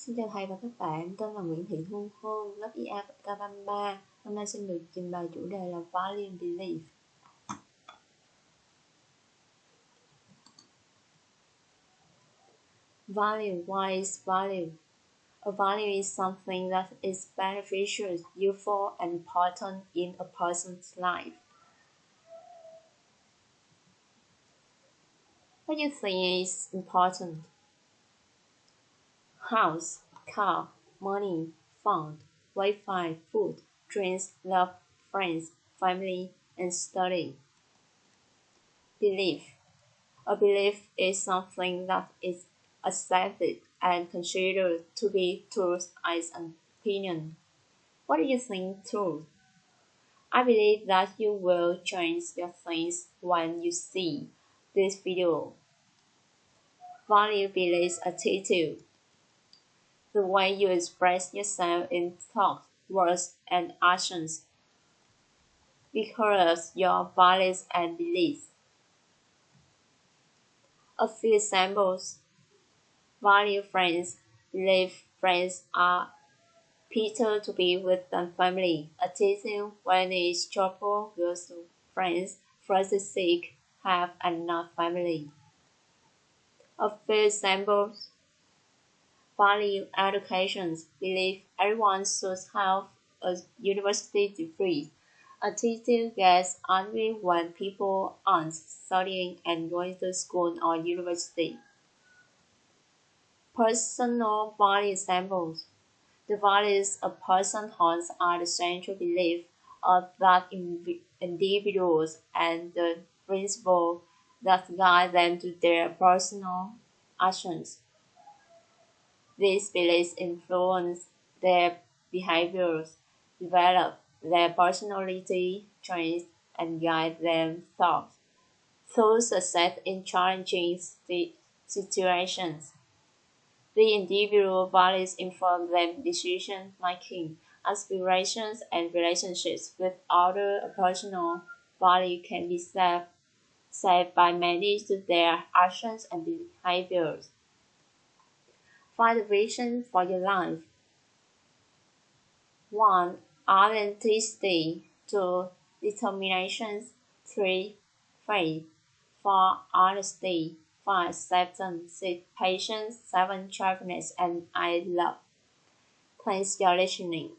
Xin chào thầy và các bạn, tên là Nguyễn Thị Hương Hương, lớp IA K33. Hôm nay xin được trình bày chủ đề là and Belief. Value, why is value? A value is something that is beneficial, useful, and important in a person's life. What do you think is important? House, car, money, fund, Wi-Fi, food, drinks, love, friends, family, and study. Belief. A belief is something that is accepted and considered to be truth as an opinion. What do you think truth? I believe that you will change your things when you see this video. Value beliefs attitude the way you express yourself in thoughts, words, and actions because your values and beliefs. A few examples. Value friends, believe friends are Peter to be with the family. Attitude when it's trouble with friends, first seek have enough family. A few examples value education, believe everyone should have a university degree. A teacher gets angry when people aren't studying and going to school or university. Personal value examples. The values a person holds are the central belief of that individuals and the principle that guide them to their personal actions. These beliefs influence their behaviors, develop their personality traits, and guide their thoughts through success in challenging situations. The individual values inform their decision making, aspirations, and relationships with other. Personal value can be set, set by many to their actions and behaviors. Find vision for your life. 1. Authenticity. 2. Determination. 3. Faith. 4. Honesty. 5. Acceptance. 6. Patience. 7. Cheerfulness. And I love. Thanks for listening.